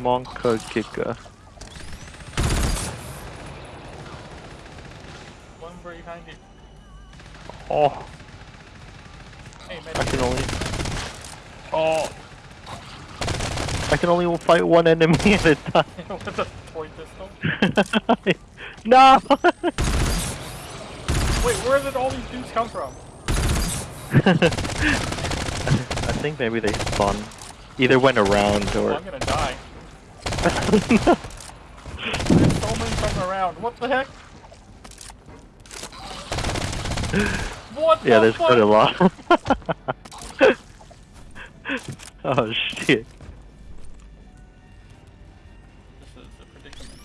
Monka Giga. One behind you. Oh, Hey, I can only. Oh. I can only fight one enemy at a time. With a toy pistol. no! Wait, where did all these dudes come from? I think maybe they spawn. Either went around Oh, or. I'm gonna die. There's so many around. What the heck? What yeah, the there's fuck? quite a lot. oh shit. This is a predicament.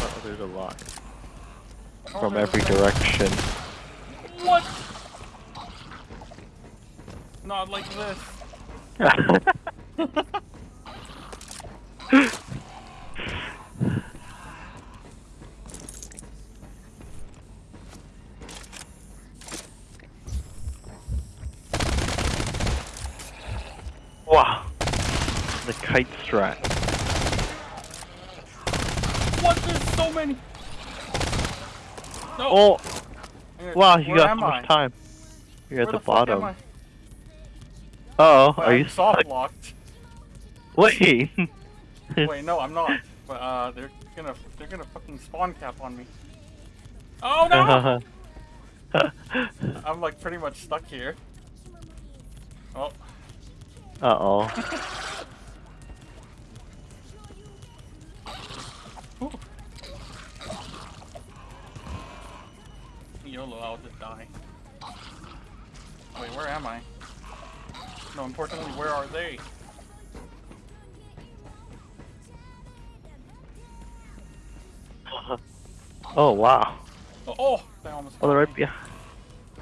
Oh, there's a lot. From every direction. What? Not like this. wow. The kite strat. What? There's so many. No. Oh! Here, Wow, you where got so much I? time. You're at Where the, bottom. Uh oh, Wait, are I'm you soft stuck? locked? Wait! Wait, no, I'm not. But uh, they're gonna they're gonna fucking spawn cap on me. Oh no! I'm like pretty much stuck here. Oh, uh oh. YOLO, I'll just die. Wait, where am I? No, importantly, where are they? Oh wow. Oh, oh they almost. Oh, they're right behind.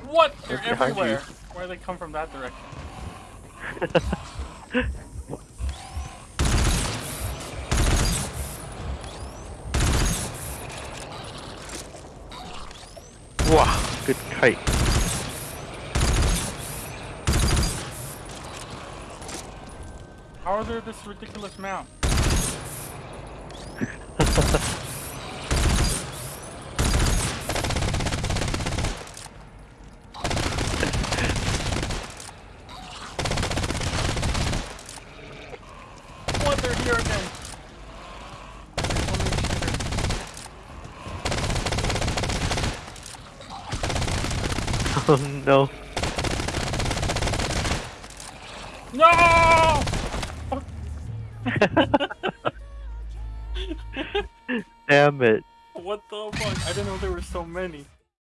What? They're They're everywhere. Where do they come from that direction? wow, good kite. How are there this ridiculous amount? What? They're here again. There's so many shooters. oh no. No! Damn it. What the fuck? I didn't know there were so many.